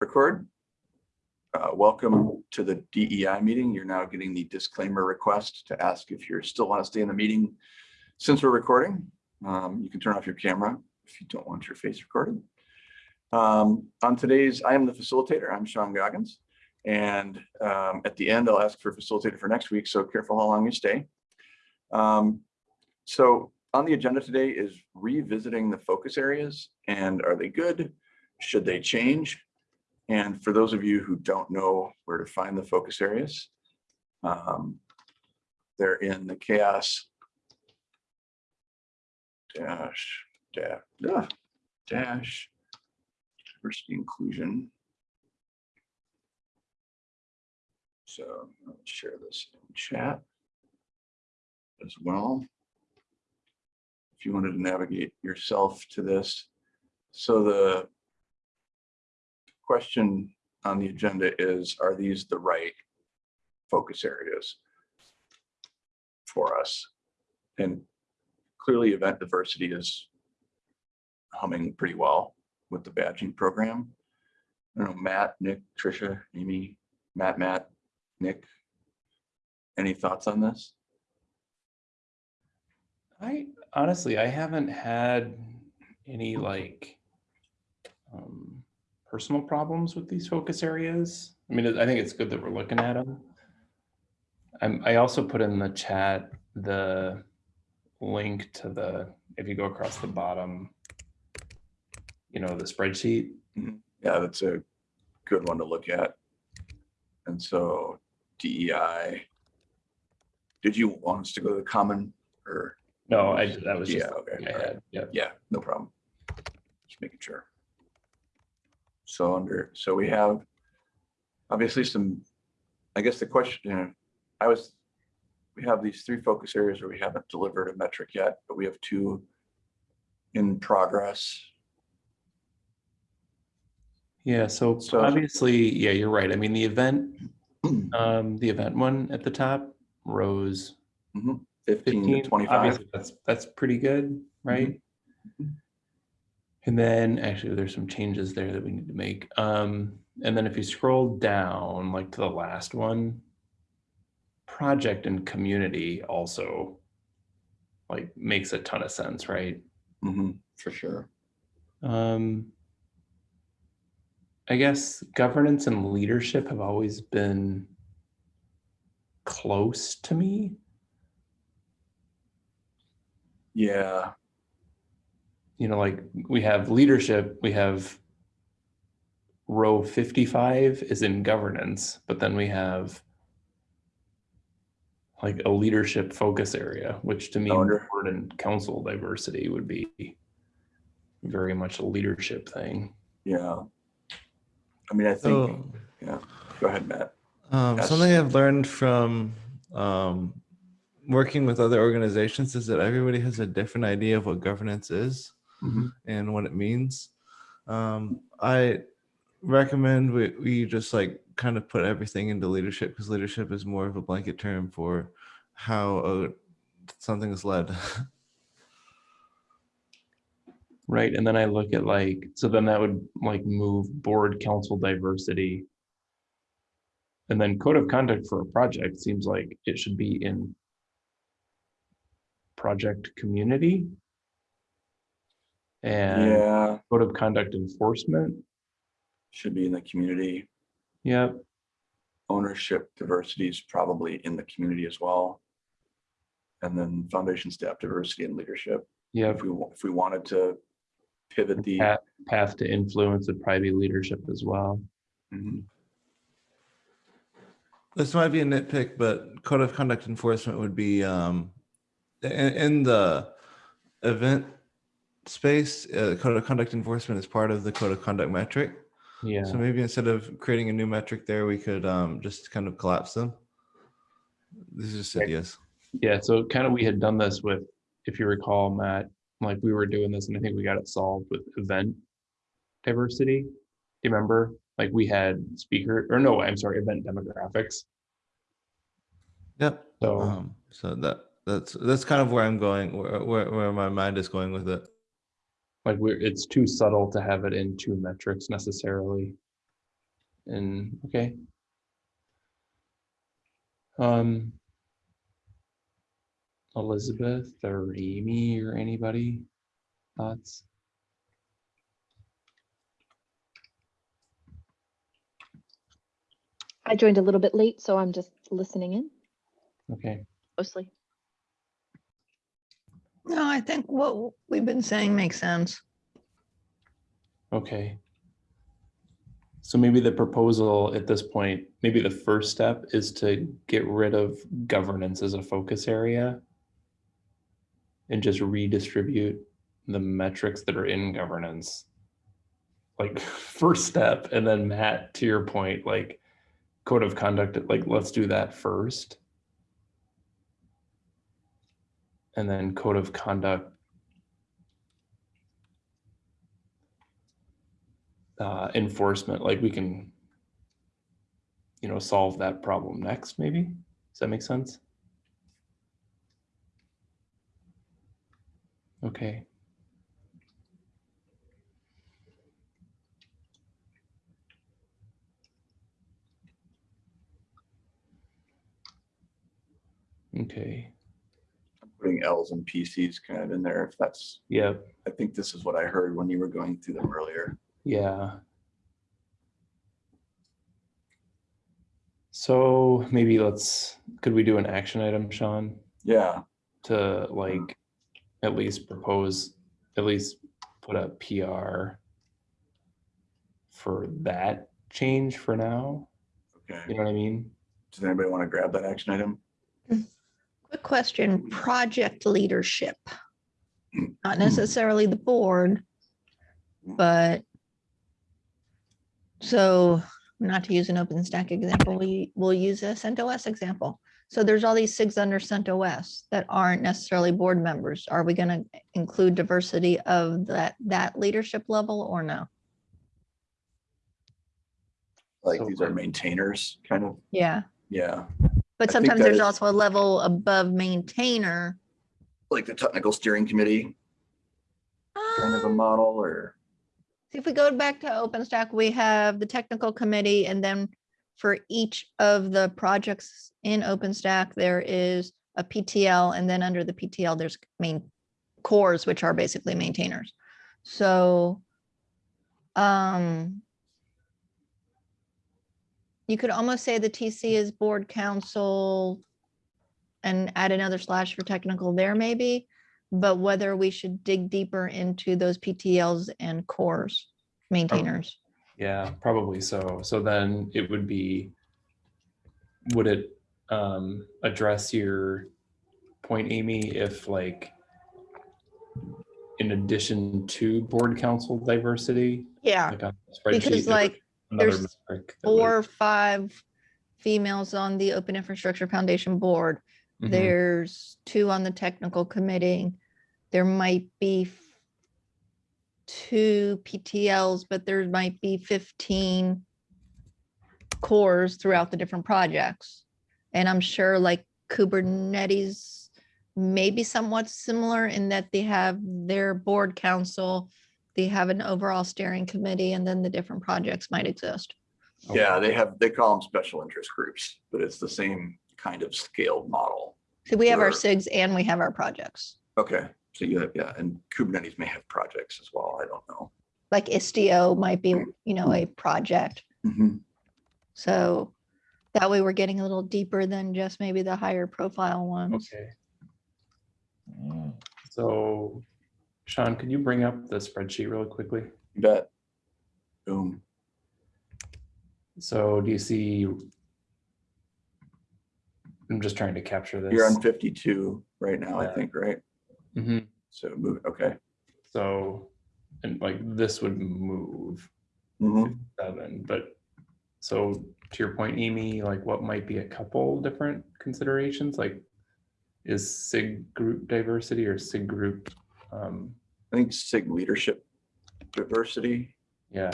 record. Uh, Welcome to the DEI meeting. You're now getting the disclaimer request to ask if you still want to stay in the meeting. Since we're recording, um, you can turn off your camera if you don't want your face recorded. Um, On today's, I am the facilitator. I'm Sean Goggins. And um, at the end, I'll ask for a facilitator for next week, so careful how long you stay. Um, So on the agenda today is revisiting the focus areas and are they good? Should they change? And for those of you who don't know where to find the focus areas, um, they're in the CHAOSS dash, dash, ah, dash, diversity inclusion. So I'll share this in chat as well. If you wanted to navigate yourself to this. So the question on the agenda is, are these the right focus areas for us? And clearly event diversity is humming pretty well with the badging program. I don't know, Matt, Nick, Trisha, Amy, Matt, Matt, Nick, any thoughts on this? I honestly, I haven't had any like um, personal problems with these focus areas. I mean, I think it's good that we're looking at them. I'm, I also put in the chat the link to the, if you go across the bottom, you know, the spreadsheet. Mm-hmm. Yeah, that's a good one to look at. And so DEI. Did you want us to go to the common or? No, I, that was just, Yeah, okay. I all right. had, yeah. Yeah, no problem. Just making sure. So under, so we have obviously some, I guess the question, you know, I was, we have these three focus areas where we haven't delivered a metric yet, but we have two in progress. Yeah, so So- obviously, yeah, you're right. I mean, the event, um, the event one at the top, rose Fifteen to twenty-five. obviously, that's, that's pretty good, right? Mhm. And then actually there's some changes there that we need to make. Um, and then if you scroll down, like to the last one, project and community also like makes a ton of sense, right? Mhm, For sure. Um, I guess governance and leadership have always been close to me. Yeah, you know, like we have leadership, we have row 55 is in governance, but then we have like a leadership focus area, which to me, I board and council diversity would be very much a leadership thing. yeah. I mean, I think, So, yeah, go ahead, Matt. um, something I've learned from um, working with other organizations is that everybody has a different idea of what governance is Mhm. and what it means. Um, I recommend we, we just like kind of put everything into leadership because leadership is more of a blanket term for how uh, something is led. Right. And then I look at like, so then that would like move board council diversity. And then code of conduct for a project seems like it should be in project community. And Yeah, code of conduct enforcement. should be in the community. Yep. ownership diversity is probably in the community as well. And then foundation staff diversity and leadership. Yeah. If we, if we wanted to pivot the, Path, path to influence would probably be leadership as well. Mhm. This might be a nitpick, but code of conduct enforcement would be um, in, in the event space. Uh, code of conduct enforcement is part of the code of conduct metric. Yeah. So maybe instead of creating a new metric there, we could um, just kind of collapse them. This is just ideas. Yeah, so kind of we had done this with, if you recall, Matt, like we were doing this and I think we got it solved with event diversity. Do you remember? Like we had speaker, or no, I'm sorry, event demographics. Yep. So, Um, so that that's that's kind of where I'm going, where, where where my mind is going with it. Like we're, it's too subtle to have it in two metrics necessarily. and, okay. Um. Elizabeth or Amy or anybody, thoughts? I joined a little bit late, so I'm just listening in Okay, mostly. No, I think what we've been saying makes sense. okay. So maybe the proposal at this point, maybe the first step is to get rid of governance as a focus area. And just redistribute the metrics that are in governance. Like first step, and then Matt, to your point, like code of conduct, like let's do that first. And then code of conduct uh, enforcement, like we can, you know, solve that problem next, maybe? Does that make sense? Okay. Okay, Putting Ls and PCs kind of in there, if that's, yeah, I think this is what I heard when you were going through them earlier. Yeah. So maybe let's, could we do an action item, Sean, Yeah, to like at least propose, at least put a PR for that change for now? Okay. You know what I mean? Does anybody want to grab that action item? Quick question, project leadership. Not necessarily the board, but so not to use an OpenStack example, we will use a CentOS example. So there's all these SIGs under CentOS that aren't necessarily board members. Are we going to include diversity of that, that leadership level or no? Like So these are maintainers, kind of, Yeah, yeah, but I think sometimes that there's is- also a level above maintainer. like the technical steering committee, kind of a Um, model or, See, if we go back to OpenStack, we have the technical committee and then for each of the projects in OpenStack, there is a PTL and then under the PTL, there's main cores, which are basically maintainers. So um, you could almost say the TC is board council and add another slash for technical there maybe. But whether we should dig deeper into those PTLs and cores maintainers. Yeah, probably so. So then it would be, would it um address your point, Amy, if like in addition to board council diversity, Yeah, like on a spreadsheet, because like another there's four or five females on the Open Infrastructure Foundation Board. Mhm. There's two on the technical committee. There might be two PTLs, but there might be fifteen cores throughout the different projects. And I'm sure like Kubernetes may be somewhat similar in that they have their board council, they have an overall steering committee, and then the different projects might exist. yeah, they have, they call them special interest groups, but it's the same kind of scaled model. So we have our Sure. SIGs and we have our projects. Okay, so you have, yeah, and Kubernetes may have projects as well, I don't know. Like Istio might be, you know, a project. Mhm. So that way we're getting a little deeper than just maybe the higher profile ones. Okay. So Sean, could you bring up the spreadsheet really quickly? You bet. Boom. So do you see? I'm just trying to capture this. You're on fifty-two right now, I think, right? Mm -hmm. So move, okay. So, and like this would move Mhm. seven, but so to your point, Amy, like what might be a couple different considerations? Like is SIG group diversity or SIG group? Um, I think SIG leadership diversity, yeah,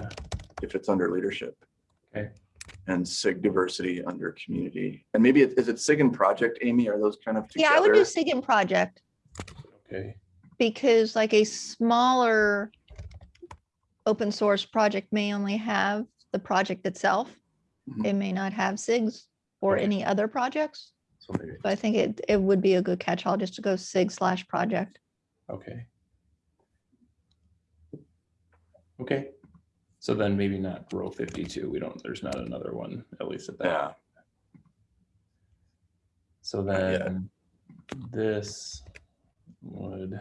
if it's under leadership. Okay. And SIG diversity under community. And maybe it- is it SIG and project, Amy? Are those kind of Yeah, I would do? SIG and project okay, because like a smaller open source project may only have the project itself. Mhm. it may not have SIGs or Okay. any other projects. So maybe, So I think it, it would be a good catch-all just to go SIG slash project. Okay. Okay, so then maybe not row fifty-two, we don't, there's not another one, at least at that. Yeah, So then this would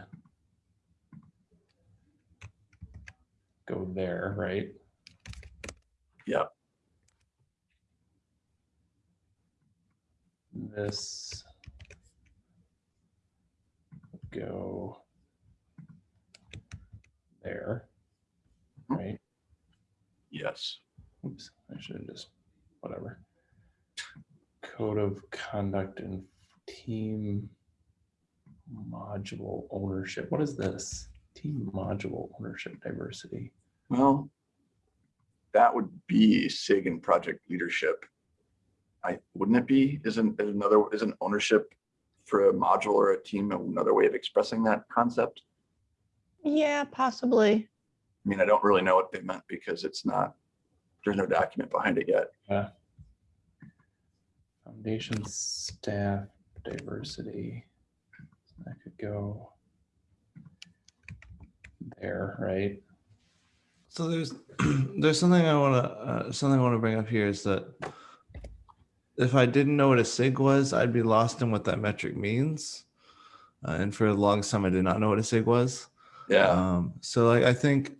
go there, right? Yep. This would go there, Mhm. right? yes. Oops, I should have just, whatever. Code of conduct and team module ownership. What is this? Team module ownership diversity. Well, that would be SIG and project leadership. I, wouldn't it be? Isn't another, isn't ownership for a module or a team another way of expressing that concept? Yeah, possibly. I mean, I don't really know what they meant because it's not, there's no document behind it yet. Uh, Foundation staff diversity. That could go there, right? So there's there's something I want to uh, something I want to bring up here is that if I didn't know what a sig was, I'd be lost in what that metric means. Uh, and for the longest time, I did not know what a sig was. Yeah, Um, so like I think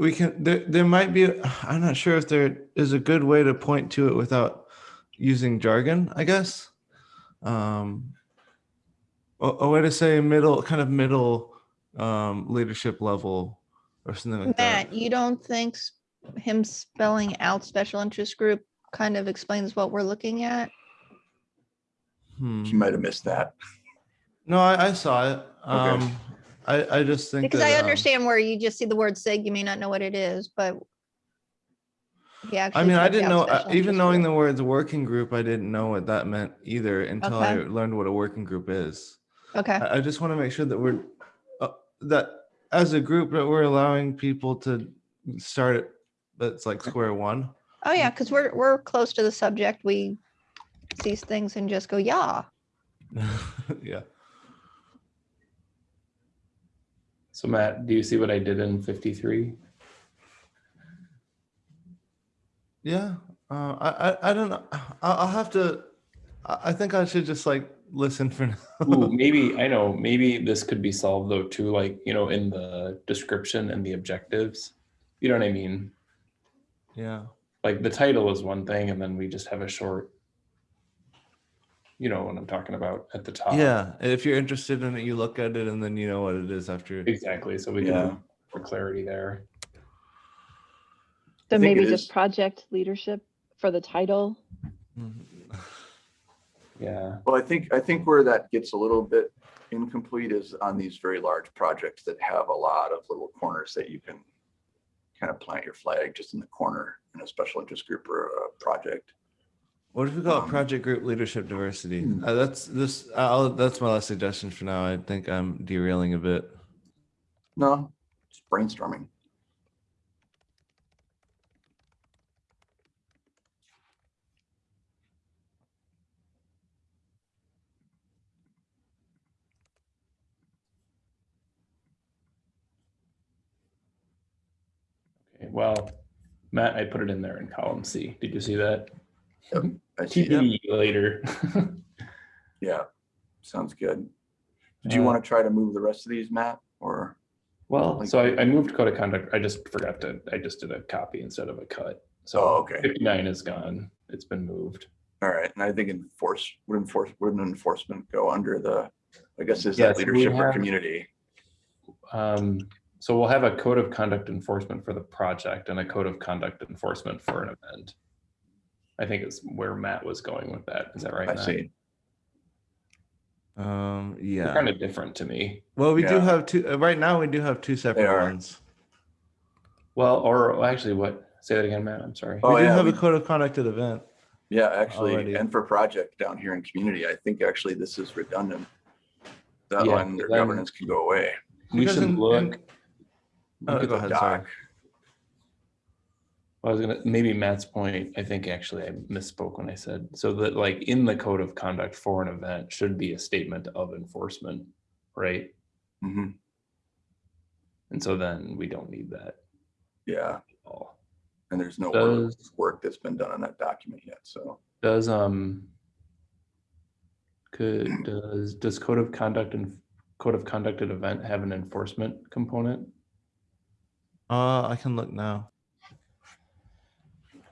we can there there might be I'm not sure if there is a good way to point to it without using jargon, I guess. Um a, a way to say middle kind of middle um leadership level or something like that. Matt, you don't think him spelling out special interest group kind of explains what we're looking at? Hmm. you might have missed that. No, I, I saw it. Um I, I just think Because that, I um, understand where you just see the word SIG, you may not know what it is, but. Yeah. I mean, I didn't know, uh, even knowing the words working group, I didn't know what that meant either until I learned what a working group is. Okay, I, I just want to make sure that we're, uh, that as a group, that we're allowing people to start at, that's like square one. oh yeah, because we're, we're close to the subject, we see things and just go, yeah. Yeah. So Matt, do you see what I did in fifty-three? Yeah. Uh, I, I, I don't know. I'll, I'll have to, I, think I should just like listen for Ooh, now. maybe, I know, maybe this could be solved though too, like, you know, in the description and the objectives. You know what I mean? yeah. Like the title is one thing and then we just have a short. You know what I'm talking about at the top. Yeah. If you're interested in it, you look at it and then you know what it is after. Exactly, so we Yeah. can, for clarity there. So maybe just is- project leadership for the title. Mhm. Yeah, Well, I think, I think where that gets a little bit incomplete is on these very large projects that have a lot of little corners that you can kind of plant your flag just in the corner in a special interest group or a project. What if we call it Um, project group leadership diversity? hmm. Uh, that's this. I'll, that's my last suggestion for now. I think I'm derailing a bit. No, just brainstorming. okay, well, Matt, I put it in there in column C. Did you see that? I see. TBD later. Yeah, sounds good. Do you Uh, want to try to move the rest of these, Matt, or? Well, Like- so I, I moved code of conduct. I just forgot to, I just did a copy instead of a cut. Oh, So okay. fifty-nine is gone. It's been moved. All right, and I think enforce, would enforce, wouldn't enforcement go under the, I guess is Yeah, that leadership or community? Um, so we'll have a code of conduct enforcement for the project and a code of conduct enforcement for an event. I think it's where Matt was going with that. Is that right? I Matt? see. Um, They're yeah. kind of different to me. Well, we do have two. Uh, right now, we do have two separate ones. Well, or actually what, say that again, Matt, I'm sorry. Oh, we do yeah, have we- a code of conduct at event. Yeah, actually, Already. and for project down here in community, I think actually this is redundant. That Yeah, one, their governance can go away. We should in- look, in- Look Oh, at go the ahead, sorry. Doc. I was gonna, maybe Matt's point, I think actually I misspoke when I said, so that like in the code of conduct for an event should be a statement of enforcement, right? Mm -hmm. And so then we don't need that Yeah, all. and there's no work- Does, work that's been done on that document yet, so. does, um, could, does, does code of conduct and code of conduct at event have an enforcement component? Uh, I can look now.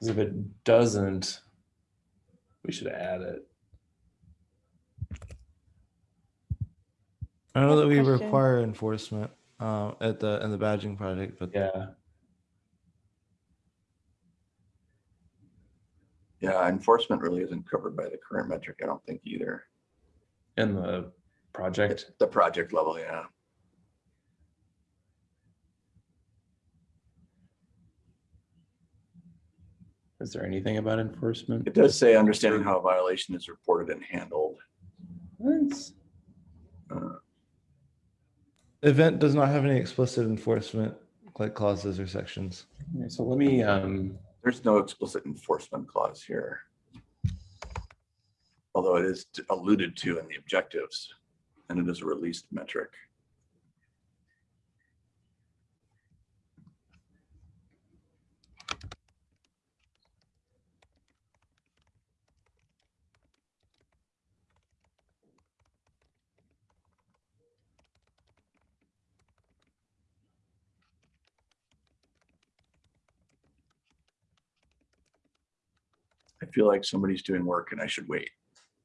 'Cause if it doesn't, we should add it. I know that we question. require enforcement uh, at the in the badging project, but Yeah, Yeah, enforcement really isn't covered by the current metric, I don't think either. in the It's project. the project level, yeah. Is there anything about enforcement? It does say understanding how a violation is reported and handled. What? Uh, event does not have any explicit enforcement like clauses or sections. Okay, So let me, um, There's no explicit enforcement clause here. Although it is alluded to in the objectives, and it is a released metric. I feel like somebody's doing work and I should wait.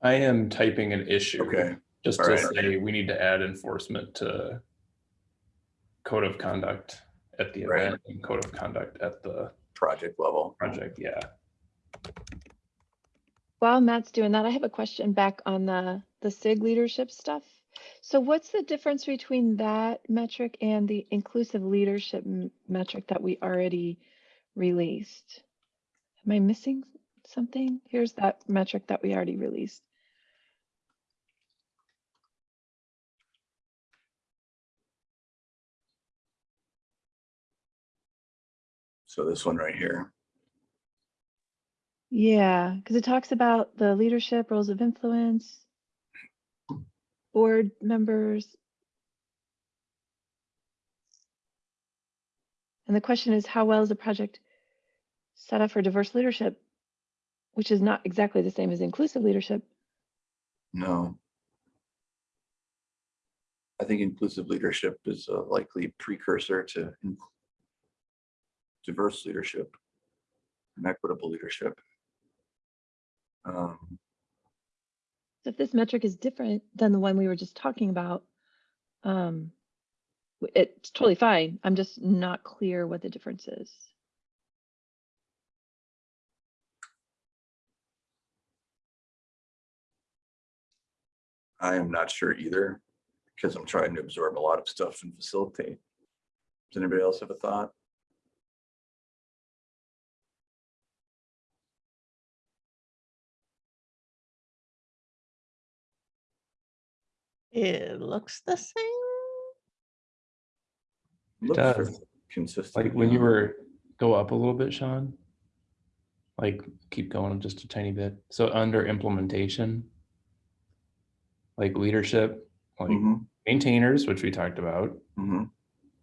I am typing an issue. Okay, Just all to right. say, we need to add enforcement to code of conduct at the Right. event and code of conduct at the project level. project, yeah. While Matt's doing that, I have a question back on the, the SIG leadership stuff. So what's the difference between that metric and the inclusive leadership metric that we already released? Am I missing something? Here's that metric that we already released. So this one right here. Yeah, because it talks about the leadership, roles of influence, board members. And the question is, how well is the project set up for diverse leadership? Which is not exactly the same as inclusive leadership. No. I think inclusive leadership is a likely precursor to diverse leadership and equitable leadership. Um, So if this metric is different than the one we were just talking about, um, it's totally fine. I'm just not clear what the difference is. I am not sure either, because I'm trying to absorb a lot of stuff and facilitate. Does anybody else have a thought? It looks the same. Looks does. Consistent. Like when you were, go up a little bit, Sean. Like, keep going just a tiny bit. So under implementation. Like leadership, like Mhm, maintainers, which we talked about, mhm.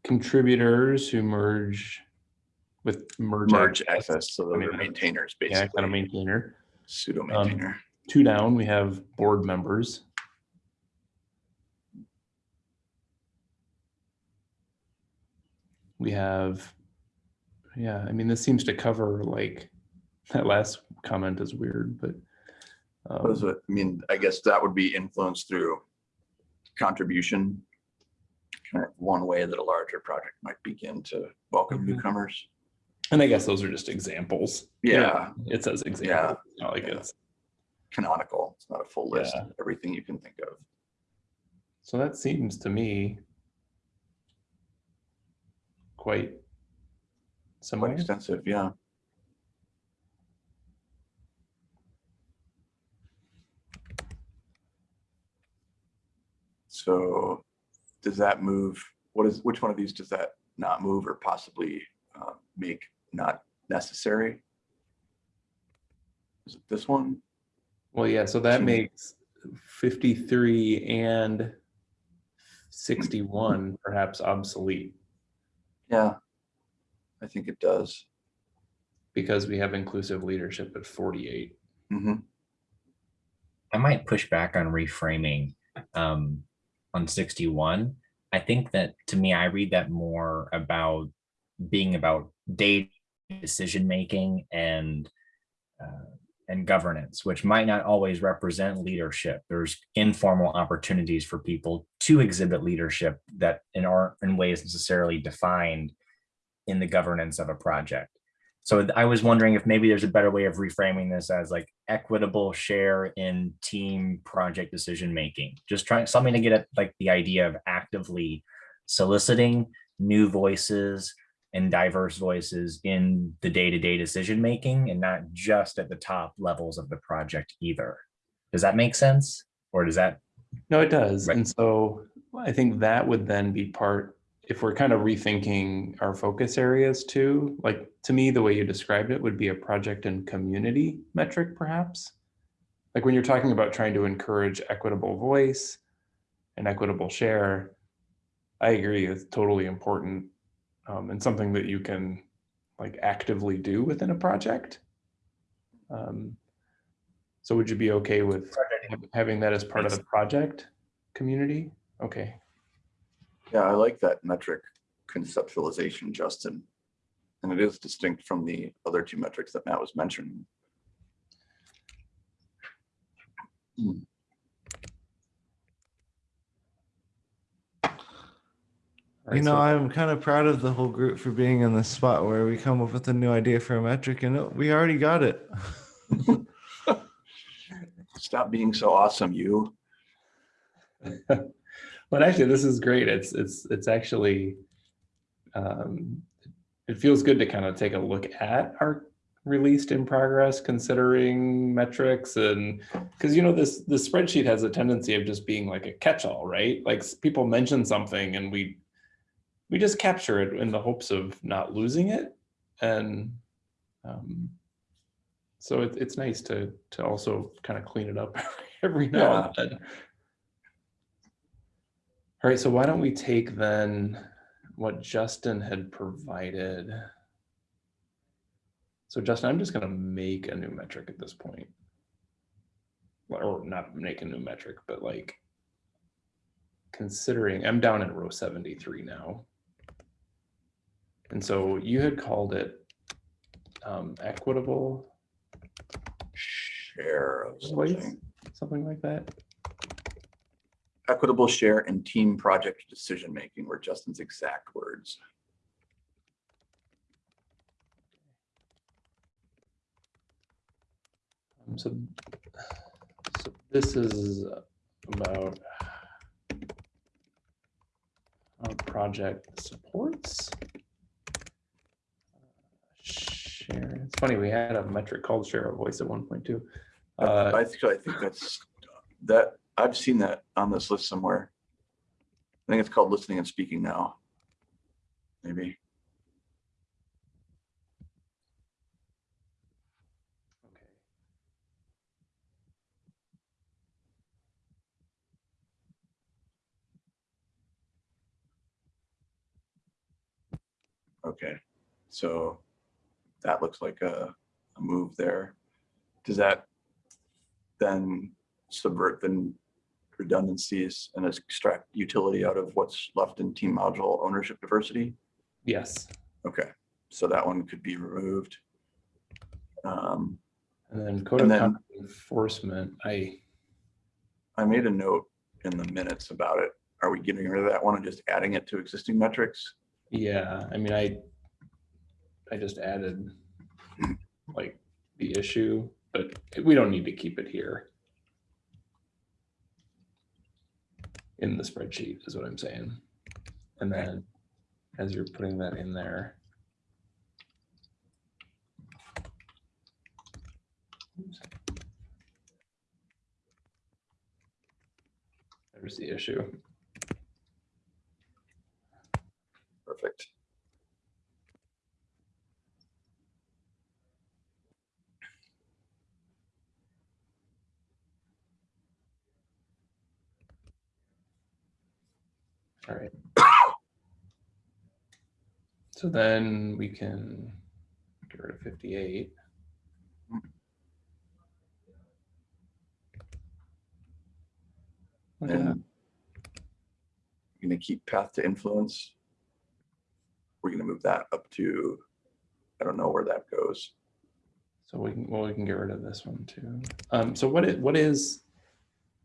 contributors who merge with merge. Merge access, so I mean, maintainers, Yeah, kind of basically, maintainer. pseudo maintainer. Two down, we have board members. We have, yeah, I mean, this seems to cover like, that last comment is weird, but. Um? I mean, I guess that would be influenced through contribution. Kind of one way that a larger project might begin to welcome Mhm. newcomers. And I guess those are just examples. Yeah, It says example, it's not like yeah. it's, canonical. It's not a full list, Yeah. of everything you can think of. so that seems to me. Quite. Quite extensive, yeah. So does that move, what is, which one of these does that not move or possibly uh, make not necessary. Is it this one? Well, yeah, so that makes fifty-three and sixty-one perhaps obsolete Yeah. I think it does. because we have inclusive leadership at forty-eight. Mhm. I might push back on reframing um, on 61. I think that to me, I read that more about being about data decision making and uh, and governance, which might not always represent leadership. There's informal opportunities for people to exhibit leadership that in aren't in ways necessarily defined in the governance of a project. So I was wondering if maybe there's a better way of reframing this as like equitable share in team project decision making. Just trying something to get at like the idea of actively soliciting new voices and diverse voices in the day-to-day decision making and not just at the top levels of the project either. Does that make sense? Or does that No, it does. Right. And so I think that would then be part, if we're kind of rethinking our focus areas too, like to me, the way you described it would be a project and community metric perhaps. Like when you're talking about trying to encourage equitable voice and equitable share, I agree, it's totally important um, and something that you can like actively do within a project. Um, so would you be okay with hav- having that as part of the project community? Okay, Yeah, I like that metric conceptualization, Justin. And it is distinct from the other two metrics that Matt was mentioning. All You know, I'm kind of proud of the whole group for being in this spot where we come up with a new idea for a metric and it- we already got it. Stop being so awesome, you. But actually, this is great. It's, it's, it's actually, um, it feels good to kind of take a look at our released in progress, considering metrics and, because you know, this, this spreadsheet has a tendency of just being like a catch-all, right? Like people mention something and we, we just capture it in the hopes of not losing it. And, um, so it, it's nice to, to also kind of clean it up every now and then. All right, so why don't we take then what Justin had provided? So Justin, I'm just gonna make a new metric at this point. Or not make a new metric, but like considering, I'm down in row seventy-three now. And so you had called it um, equitable, Share of something. something like that. Equitable share and team project decision-making were Justin's exact words. Um, So, so this is about how project supports. Share, it's funny, we had a metric called share of voice at one point too. Uh, I think, I think that's, that, I've seen that on this list somewhere. I think it's called listening and speaking now. Maybe. okay. Okay, so that looks like a, a move there. Does that then subvert the redundancies and extract utility out of what's left in team module ownership diversity? Yes, Okay, so that one could be removed. Um, and then code And of then- enforcement, I, I made a note in the minutes about it. Are we getting rid of that one and just adding it to existing metrics? yeah, I mean, I, I just added like the issue, but we don't need to keep it here. In the spreadsheet is what I'm saying. And then as you're putting that in there. There's the issue. Perfect. All right. So then we can get rid of fifty-eight. Look at that. And you're gonna keep path to influence. We're gonna move that up to, I don't know where that goes. So we can, well, we can get rid of this one too. Um, so what is, what is,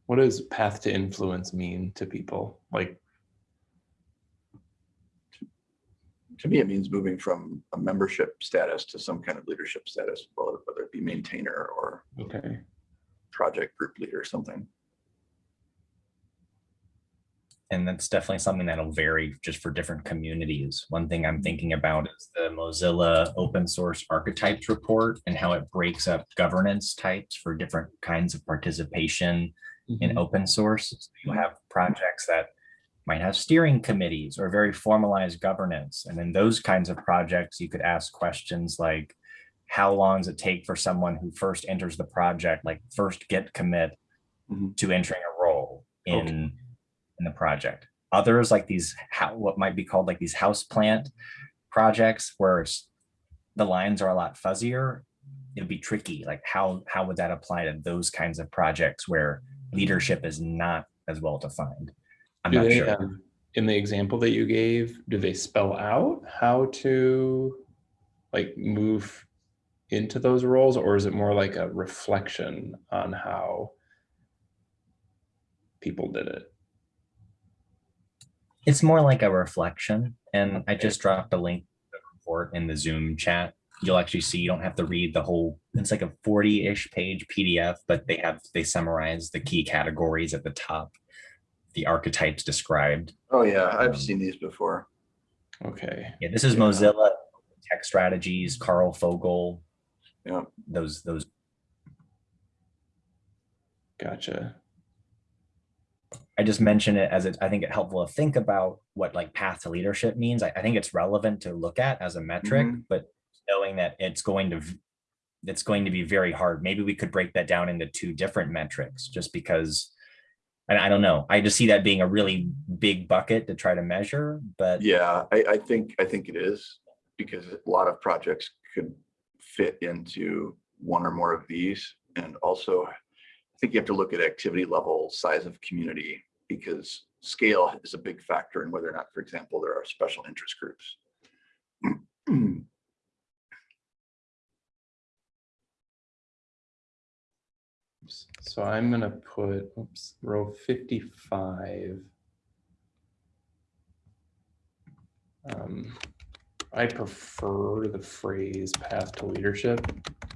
what does path to influence mean to people? Like, To me, it means moving from a membership status to some kind of leadership status, whether whether it be maintainer or okay, project group leader or something. And that's definitely something that'll vary just for different communities. One thing I'm thinking about is the Mozilla open source archetypes report and how it breaks up governance types for different kinds of participation in Mhm. open source. You have projects that might have steering committees or very formalized governance. And in those kinds of projects, you could ask questions like, how long does it take for someone who first enters the project, like first get commit Mhm. to entering a role in, Okay. in the project? Others like these, how, what might be called like these house plant projects where the lines are a lot fuzzier. It'd be tricky, like how, how would that apply to those kinds of projects where leadership is not as well defined. I'm Do not they, sure. um, In the example that you gave, do they spell out how to like move into those roles or is it more like a reflection on how people did it? It's more like a reflection and I just dropped a link to the report in the Zoom chat. You'll actually see, you don't have to read the whole, it's like a 40-ish page PDF, but they have, they summarize the key categories at the top. The archetypes described. Oh, yeah, I've Um, seen these before. Okay, Yeah, this is Yeah. Mozilla Tech Strategies, Karl Fogel, Yeah, those, those gotcha. I just mention it as it, I think it helpful to think about what like path to leadership means. I, I think it's relevant to look at as a metric, Mhm. but knowing that it's going to, it's going to be very hard. Maybe we could break that down into two different metrics just because, and I don't know, I just see that being a really big bucket to try to measure, but yeah, I, I think, I think it is because a lot of projects could fit into one or more of these. And also, I think you have to look at activity level, size of community, because scale is a big factor in whether or not, for example, there are special interest groups. Oops. So I'm gonna put, oops, row fifty-five. Um, I prefer the phrase path to leadership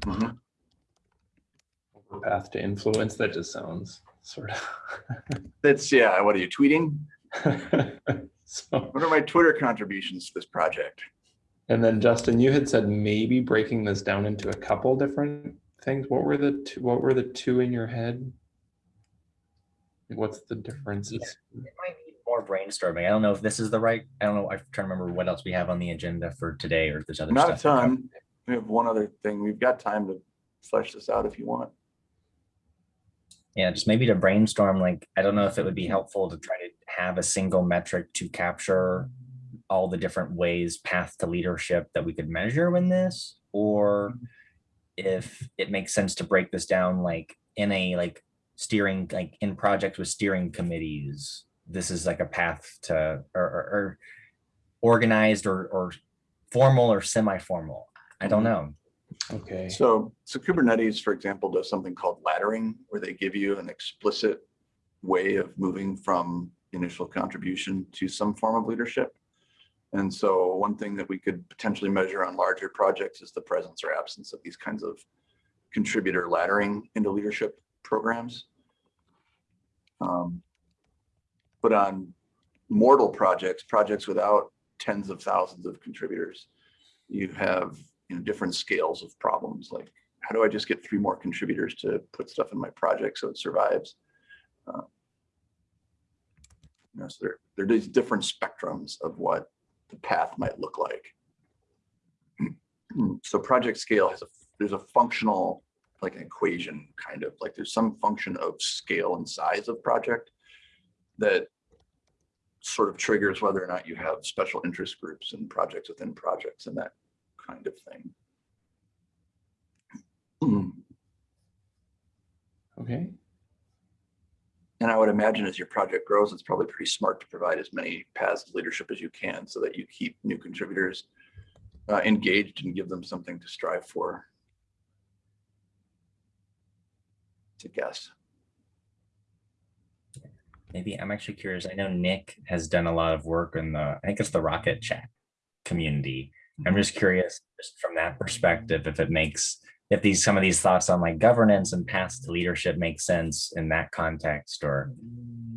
Mhm. over path to influence. That just sounds sort of. That's, yeah, what are you tweeting? So, What are my Twitter contributions to this project? and then Justin, you had said maybe breaking this down into a couple different things. What were the two, what were the two in your head? What's the differences? it might need more brainstorming. I don't know if this is the right, I don't know, I'm trying to remember what else we have on the agenda for today or if there's other Not a stuff. to ton. We have one other thing. We've got time to flesh this out if you want. Yeah, just maybe to brainstorm, like, I don't know if it would be helpful to try to have a single metric to capture all the different ways path to leadership that we could measure in this, or if it makes sense to break this down like in a like steering, like in projects with steering committees, this is like a path to, or, or, or organized or, or formal or semi-formal. I don't Mhm. know. Okay, So, so Kubernetes, for example, does something called laddering, where they give you an explicit way of moving from initial contribution to some form of leadership. And so one thing that we could potentially measure on larger projects is the presence or absence of these kinds of contributor laddering into leadership programs. Um, But on mortal projects, projects without tens of thousands of contributors, you have you know, different scales of problems. Like, how do I just get three more contributors to put stuff in my project so it survives? Uh, you know, so there, there are these different spectrums of what the path might look like. So project scale has a, there's a functional, like an equation, kind of like there's some function of scale and size of project that sort of triggers whether or not you have special interest groups and projects within projects and that kind of thing. Hmm. Okay, And I would imagine as your project grows, it's probably pretty smart to provide as many paths of leadership as you can so that you keep new contributors uh, engaged and give them something to strive for. To guess. Maybe I'm actually curious. I know Nick has done a lot of work in the, I think it's the Rocket Chat community. I'm just curious, just from that perspective, if it makes, if these, some of these thoughts on like governance and paths to leadership make sense in that context, or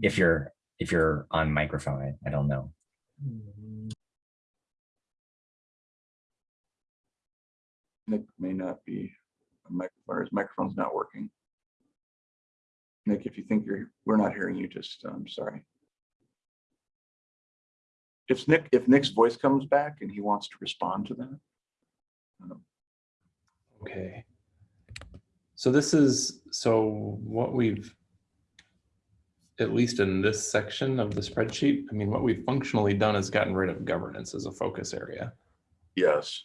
if you're, if you're on microphone, I, I don't know. Nick may not be, a microphone, his microphone's not working. Nick, if you think you're, we're not hearing you, just, I'm sorry. If Nick, if Nick's voice comes back and he wants to respond to that. um, okay. So this is, so what we've, at least in this section of the spreadsheet, I mean, what we've functionally done is gotten rid of governance as a focus area. Yes,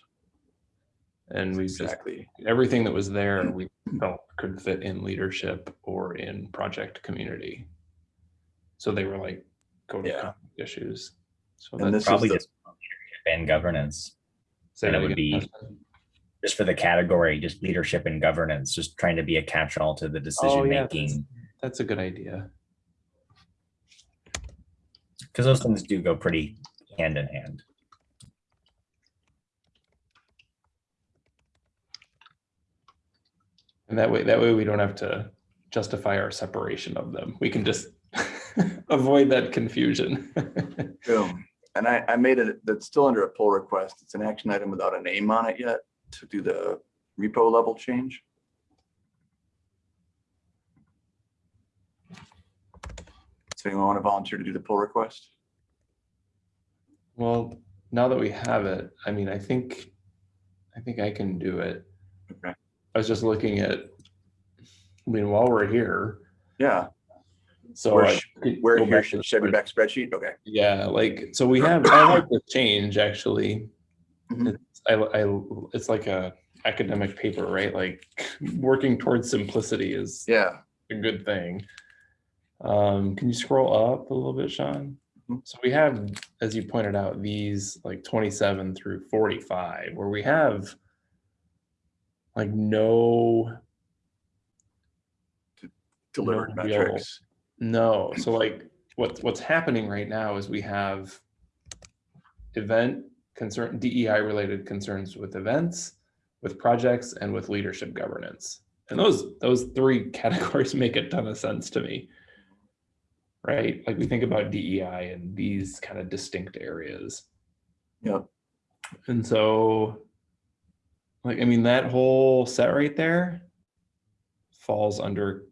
And we just, exactly. everything that was there, we felt could fit in leadership or in project community. So they were like code of Yeah. conduct issues. So And that's this is Probably the, just leadership and governance, say and it that would be- Justin. Just for the category, just leadership and governance, just trying to be a catch-all to the Oh, decision yeah, that's- making. That's a good idea. Because those things do go pretty hand in hand. And that way, that way we don't have to justify our separation of them. We can just avoid that confusion. boom. And I, I made it, that's still under a pull request. It's an action item without a name on it yet to do the repo level change. So anyone want to volunteer to do the pull request? Well, now that we have it, I mean, I think, I think I can do it. Okay. I was just looking at, I mean, while we're here, Yeah, so. Where I sh- could where here back should the Chevy back spreadsheet? Okay. Yeah, like, so we have, I like the change, actually. Mhm. It's, I, I, it's like a academic paper, right? Like, working towards simplicity is Yeah, a good thing. Um, can you scroll up a little bit, Sean? Mhm. So we have, as you pointed out, these like twenty-seven through forty-five, where we have like no, delivered No real- metrics. no. So like what, what's happening right now is we have event concern, DEI related concerns with events, with projects and with leadership governance. And those, those three categories make a ton of sense to me. Right? Like we think about DEI and these kind of distinct areas. Yep. And so, like, I mean, that whole set right there falls under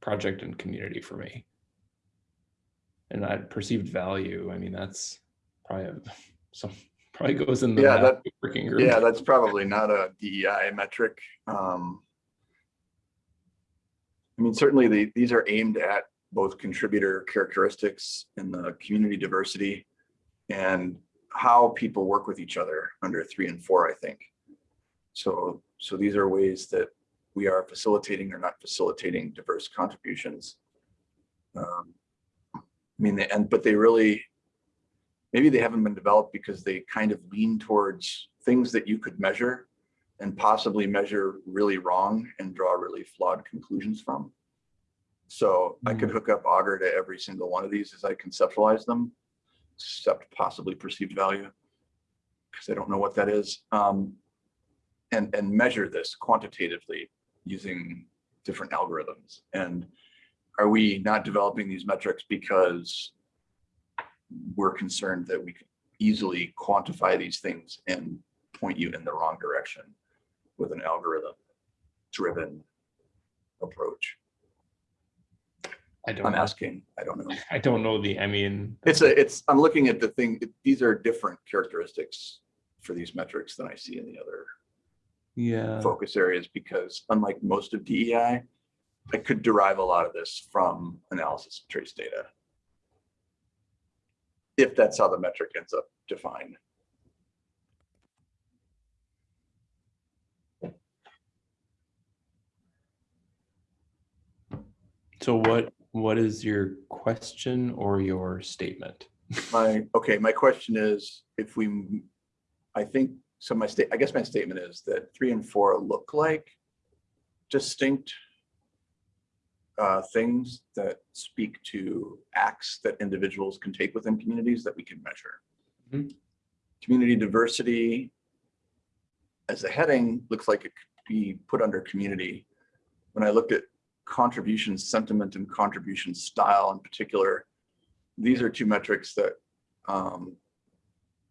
project and community for me. And that perceived value, I mean, that's probably, a- some, probably goes in the Yeah, that- working group. Yeah, that's probably not a DEI metric. Um, I mean, certainly the, these are aimed at both contributor characteristics and the community diversity and how people work with each other under three and four, I think. So, so these are ways that we are facilitating or not facilitating diverse contributions. Um, I mean, and, but they really, maybe they haven't been developed because they kind of lean towards things that you could measure and possibly measure really wrong and draw really flawed conclusions from. So I could hook up Augur to every single one of these as I conceptualize them, except possibly perceived value, because I don't know what that is. Um, and, and measure this quantitatively using different algorithms. And are we not developing these metrics because we're concerned that we could easily quantify these things and point you in the wrong direction with an algorithm driven approach. I don't, I'm know. asking, I don't know. I don't know the, I mean. It's a, it's, I'm looking at the thing, it- these are different characteristics for these metrics than I see in the other Yeah, focus areas because unlike most of DEI, I could derive a lot of this from analysis of trace data. If that's how the metric ends up defined. So what, what is your question or your statement? My, okay, my question is, if we, I think, so my state, I guess my statement is that three and four look like distinct uh, things that speak to acts that individuals can take within communities that we can measure. Mhm. Community diversity as a heading looks like it could be put under community. When I looked at contribution sentiment and contribution style in particular, these are two metrics that um,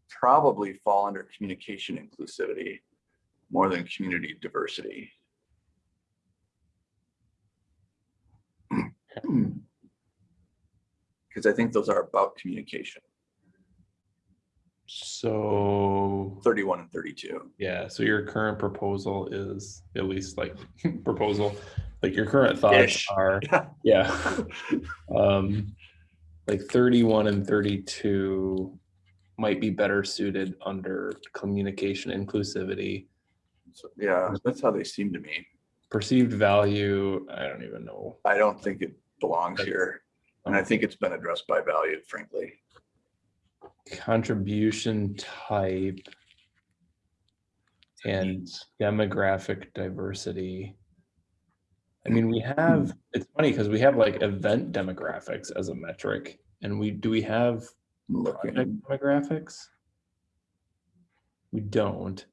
probably fall under communication inclusivity more than community diversity. Because I think those are about communication, So, 31 and 32. yeah, so your current proposal is, at least like proposal, like your current thoughts Ish. are, yeah. Um, like thirty-one and thirty-two might be better suited under communication inclusivity. So, Yeah, that's how they seem to me. Perceived value, I don't even know. I don't think it belongs here. And I think it's been addressed by value, frankly. Contribution type. And demographic diversity. I mean, we hmm. have, it's funny because we have like event demographics as a metric. And we, do we have demographics? We don't.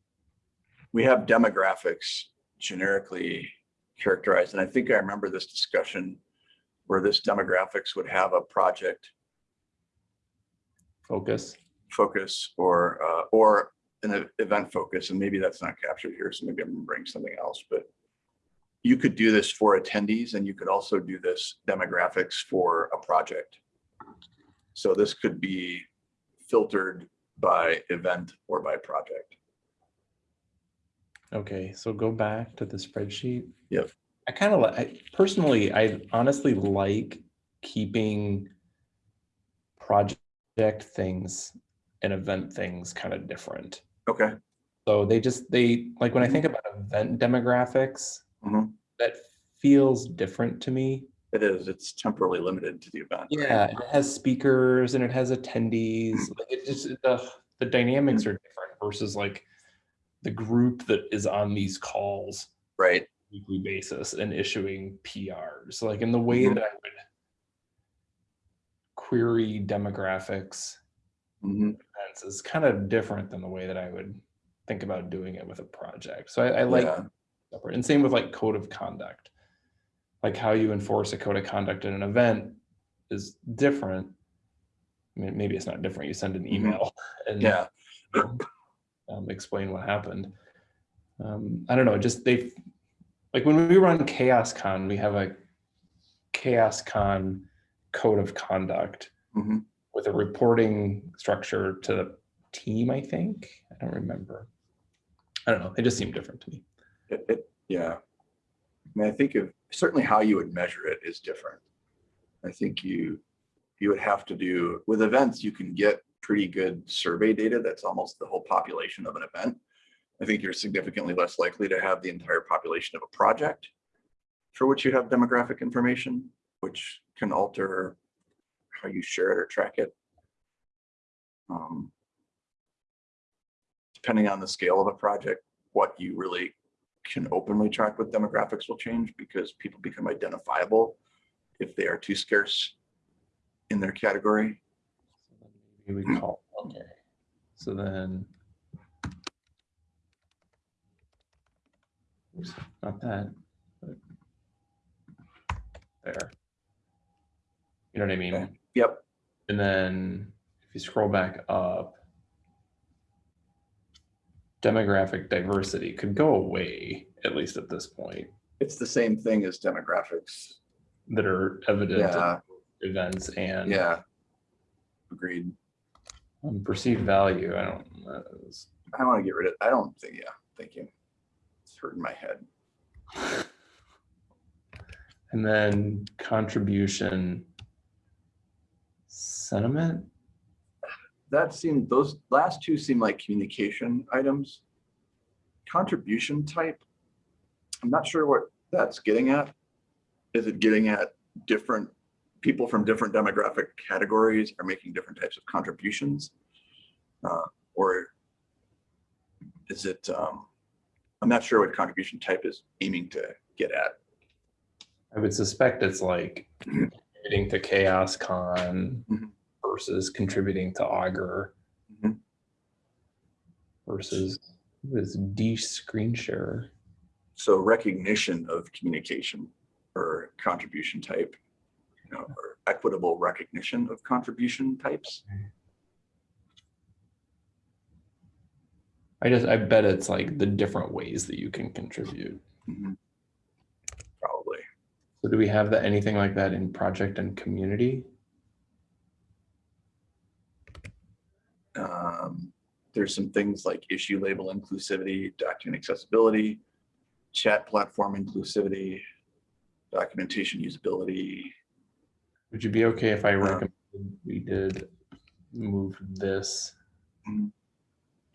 we have demographics generically characterized, and I think I remember this discussion where this demographics would have a project Focus. focus or, uh, or an event focus, and maybe that's not captured here, so maybe I'm remembering something else, but you could do this for attendees and you could also do this demographics for a project. So this could be filtered by event or by project. Okay, so go back to the spreadsheet. Yep. I kind of like, personally, I honestly like keeping project things and event things kind of different. Okay, So they just, they, like, when I think about event demographics, Mhm. that feels different to me. it is, it's temporally limited to the event. Yeah, and it has speakers and it has attendees. like, It just, the, the dynamics are different versus like the group that is on these calls Right, weekly basis and issuing PRs, like in the way Mhm. that I would query demographics Mhm. events is kind of different than the way that I would think about doing it with a project. So I, I like Yeah. separate. And same with like code of conduct. Like how you enforce a code of conduct in an event is different. I mean, maybe it's not different. You send an Mhm. email and yeah, um, explain what happened. Um, I don't know, just they, like when we run CHAOSScon, we have a CHAOSScon code of conduct Mhm. with a reporting structure to the team, I think. I don't remember. I don't know. It just seemed different to me. it, it, yeah. I mean, I think of, certainly how you would measure it is different. I think you, you would have to do, with events, you can get pretty good survey data. That's almost the whole population of an event. I think you're significantly less likely to have the entire population of a project for which you have demographic information, which can alter how you share it or track it. Um, Depending on the scale of a project, what you really can openly track with demographics will change because people become identifiable if they are too scarce in their category. Maybe we call, okay. So then. Oops, Not that. There. You know what I mean? Okay. Yep, And then if you scroll back up. Demographic diversity could go away, at least at this point, it's the same thing as demographics. that are evident Yeah, events and. yeah. Agreed. um, Perceived value, I don't, is- I want to get rid of, I don't think, yeah, thank you. Hurting my head. And then contribution sentiment. that seemed, those last two seem like communication items. Contribution type. I'm not sure what that's getting at. Is it getting at different people from different demographic categories are making different types of contributions? Uh, Or is it, um, I'm not sure what contribution type is aiming to get at. I would suspect it's like contributing to CHAOSScon Mhm. versus contributing to Augur Mhm. versus this D screen share. So recognition of communication or contribution type, you know, or equitable recognition of contribution types. I just, I bet it's like the different ways that you can contribute. Mhm. Probably. So do we have that, anything like that in project and community? Um, there's some things like issue label inclusivity, document accessibility, chat platform inclusivity, documentation usability. Would you be okay if I Uh, recommend we did move this? Mhm.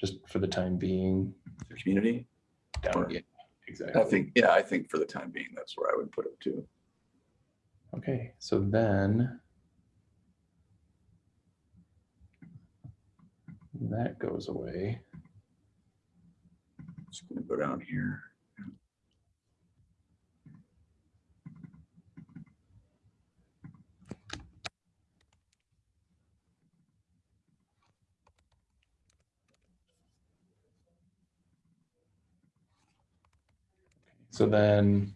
Just for the time being, the Community, down, yeah, I think, yeah, I think for the time being, that's where I would put it too. Okay, so then. That goes away. Just gonna go down here. So then.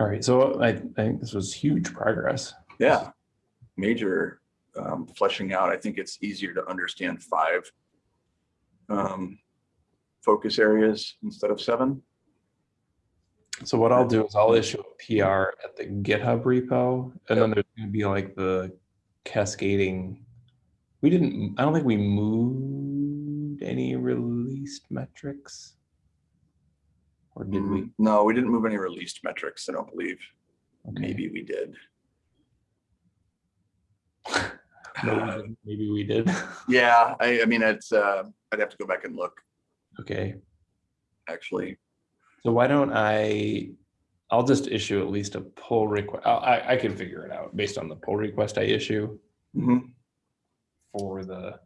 All right, so I, I think this was huge progress. Yeah, major um, fleshing out. I think it's easier to understand five um, focus areas instead of seven. So what I'll do is I'll issue a PR at the GitHub repo, and then there's gonna be like the cascading. We didn't, I don't think we moved any released metrics. Or did we? Mm, No, we didn't move any released metrics. I don't believe. Okay. Maybe we did. No, we. Maybe we did. Yeah, I, I mean, it's, uh, I'd have to go back and look, Okay, actually. so why don't I, I'll just issue at least a pull request. I, I can figure it out based on the pull request I issue Mhm. for the,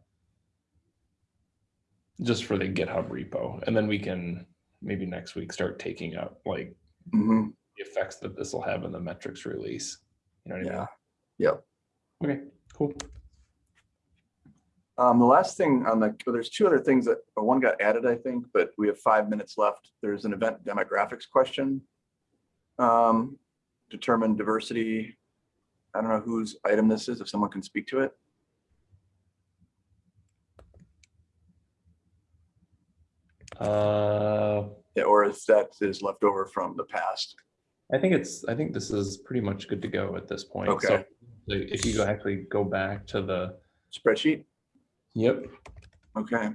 just for the GitHub repo. And then we can maybe next week start taking up like Mhm. the effects that this will have in the metrics release. You know what I Yeah, mean? yep. Okay, cool. Um, the last thing on the, well, there's two other things that, uh, one got added, I think, but we have five minutes left. There's an event demographics question. Um, determine diversity. I don't know whose item this is, if someone can speak to it. Uh, Yeah, Or if that is left over from the past. I think it's, I think this is pretty much good to go at this point. So Okay. like, If you actually go back to the, Spreadsheet, yep, okay,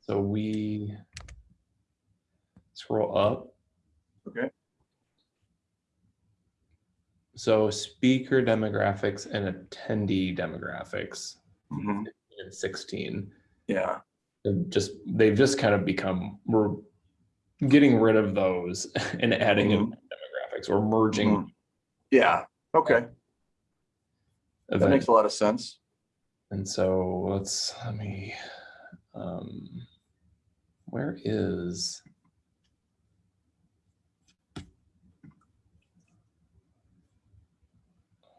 so we scroll up. okay, So speaker demographics and attendee demographics mhm, in sixteen. yeah, They've just, they've just kind of become, we're getting rid of those and adding in demographics or merging. mhm. yeah, okay, that makes a lot of sense. And so let's, let me, um, where is?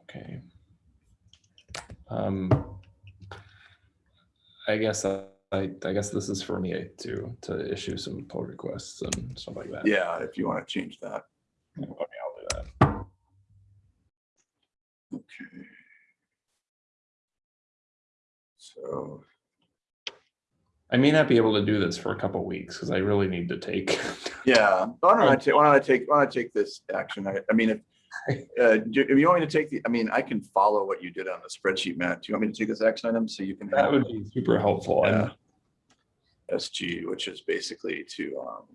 Okay. Um, I guess I, I I guess this is for me to, to issue some pull requests and stuff like that. Yeah, if you want to change that, Okay, I'll do that. okay. So, I may not be able to do this for a couple weeks because I really need to take. yeah, why don't I take, why don't I take, why don't I take this action? I, I mean, if, uh, do- if you want me to take the, I mean, I can follow what you did on the spreadsheet, Matt. Do you want me to take this action item so you can That would be super helpful. and- Yeah. SG, which is basically to, um,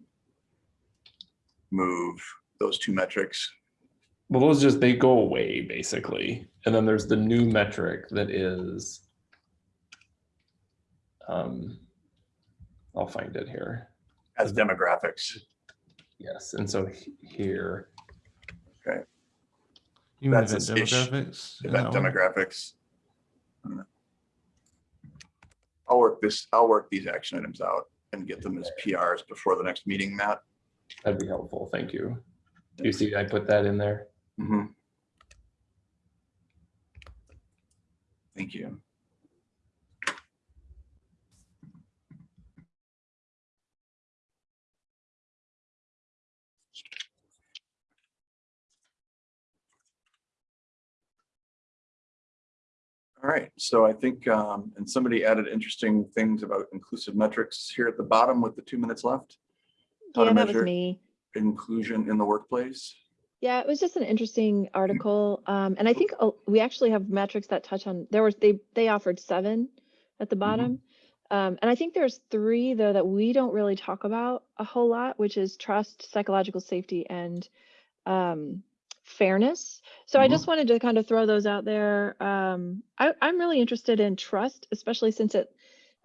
move those two metrics. Well, those just, they go away basically. And then there's the new metric that is um, I'll find it here. As demographics. Yes, and so here, You mean That's event a ish- demographics? event that one? demographics. I'll work this, I'll work these action items out and get them as PRs before the next meeting, Matt. that'd be helpful. Thank you. Do you see I put that in there? Mhm. Thank you. All right, so I think, um, and somebody added interesting things about inclusive metrics here at the bottom with the two minutes left. How to Yeah, that was measure me. inclusion in the workplace. Yeah, it was just an interesting article. Um, and I think we actually have metrics that touch on, there was, they, they offered seven at the bottom. Um, and I think there's three though that we don't really talk about a whole lot, which is trust, psychological safety and um, fairness. So I Mhm. just wanted to kind of throw those out there. Um, I, I'm really interested in trust, especially since it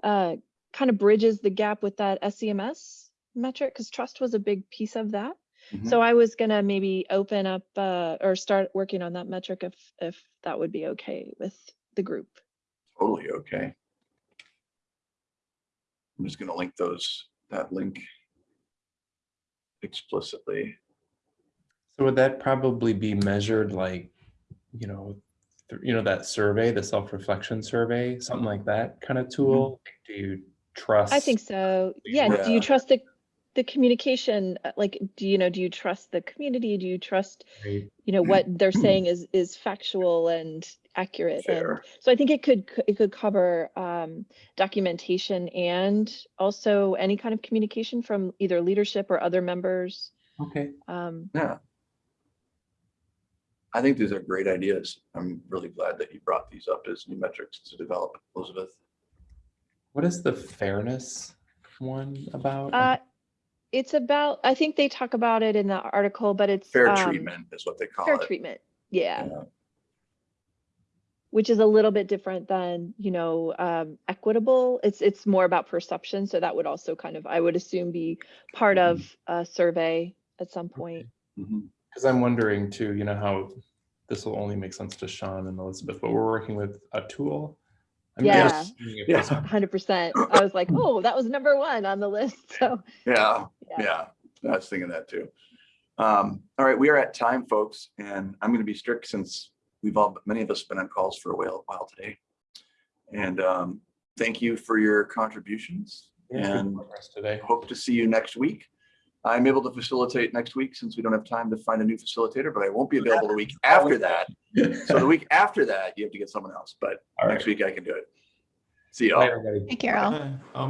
uh, kind of bridges the gap with that SCMS metric, because trust was a big piece of that. Mhm. So I was gonna maybe open up uh, or start working on that metric if if that would be okay with the group. Totally okay. I'm just gonna link those, that link explicitly. So would that probably be measured like, you know, you know, that survey, the self-reflection survey, something like that kind of tool? Do you trust? I think so. Yeah. Do you trust the the communication? uh, Like, do you know? Do you trust the community? Do you trust Right. you know what they're saying is is factual and accurate? Fair. And so I think it could it could cover um, documentation and also any kind of communication from either leadership or other members. Okay, Um, Yeah. I think these are great ideas. I'm really glad that you brought these up as new metrics to develop, Elizabeth. what is the fairness one about? Uh, it's about, I think they talk about it in the article, but it's. Fair um, treatment is what they call Fair it. Fair treatment, yeah, Yeah. which is a little bit different than, you know, um, equitable. It's, it's more about perception, so that would also kind of, I would assume, be part Mm-hmm. of a survey at some point. Mhm. Because I'm wondering too, you know, how this will only make sense to Sean and Elizabeth, but we're working with a tool. I'm Yeah. just Yeah. Hundred percent. I was like, oh, that was number one on the list, so. Yeah, Yeah. yeah, I was thinking that too. Um, all right, we are at time, folks, and I'm gonna be strict since we've all, many of us been on calls for a while, while today. And, um, thank you for your contributions Yeah, and Today. hope to see you next week. I'm able to facilitate next week since we don't have time to find a new facilitator, but I won't be available the week after that. So the week after that, you have to get someone else, but All next right. week I can do it. See y'all. Bye, everybody. Hey, Carol. Hi, I'll